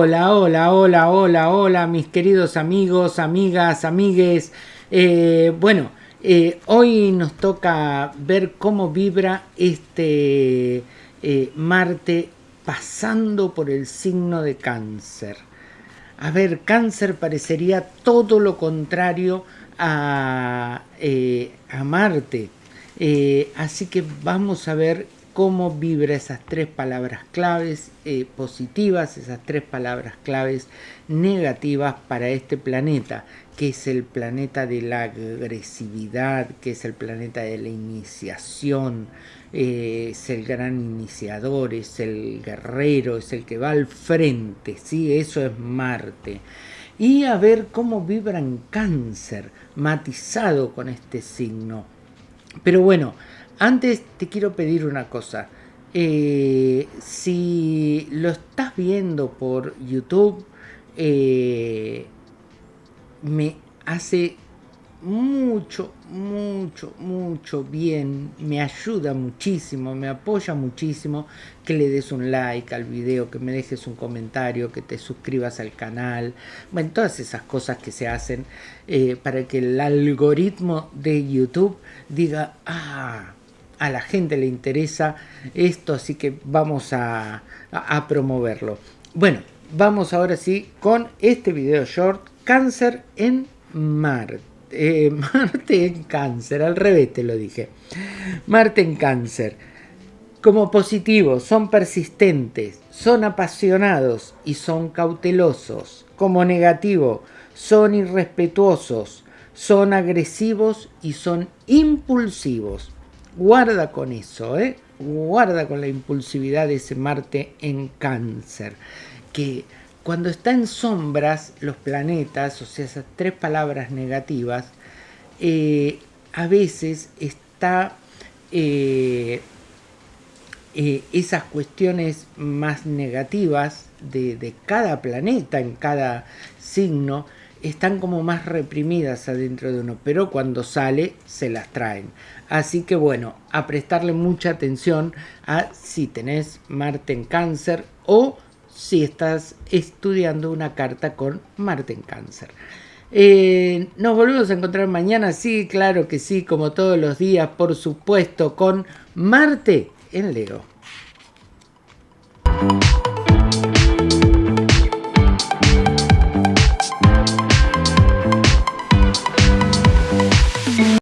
Hola, hola, hola, hola, hola, mis queridos amigos, amigas, amigues. Eh, bueno, eh, hoy nos toca ver cómo vibra este eh, Marte pasando por el signo de cáncer. A ver, cáncer parecería todo lo contrario a, a Marte. así que vamos a ver cómo vibra esas tres palabras claves eh, positivas, esas tres palabras claves negativas para este planeta, que es el planeta de la agresividad, que es el planeta de la iniciación, eh, es el gran iniciador, es el guerrero, es el que va al frente, ¿sí? eso es Marte. Y a ver cómo vibra en cáncer, matizado con este signo. Pero bueno, antes te quiero pedir una cosa. Eh, si lo estás viendo por YouTube, eh, me hace mucho, mucho, mucho bien, me ayuda muchísimo, me apoya muchísimo que le des un like al video, que me dejes un comentario, que te suscribas al canal, bueno, todas esas cosas que se hacen eh, para que el algoritmo de YouTube diga, ah, a la gente le interesa esto, así que vamos a, promoverlo. Bueno, vamos ahora sí con este video short, cáncer en Marte. Eh, Marte en cáncer, al revés te lo dije. Marte en cáncer. Como positivo, son persistentes, son apasionados y son cautelosos. Como negativo, son irrespetuosos, son agresivos y son impulsivos. Guarda con eso, ¿eh? Guarda con la impulsividad de ese Marte en cáncer. Que cuando está en sombras los planetas, o sea, esas tres palabras negativas, eh, a veces está eh, eh, esas cuestiones más negativas de, de, cada planeta, en cada signo, están como más reprimidas adentro de uno, pero cuando sale se las traen. Así que bueno, a prestarle mucha atención a si tenés Marte en cáncer o si estás estudiando una carta con Marte en cáncer. Eh, nos volvemos a encontrar mañana, sí, claro que sí, como todos los días, por supuesto, con Marte en Leo.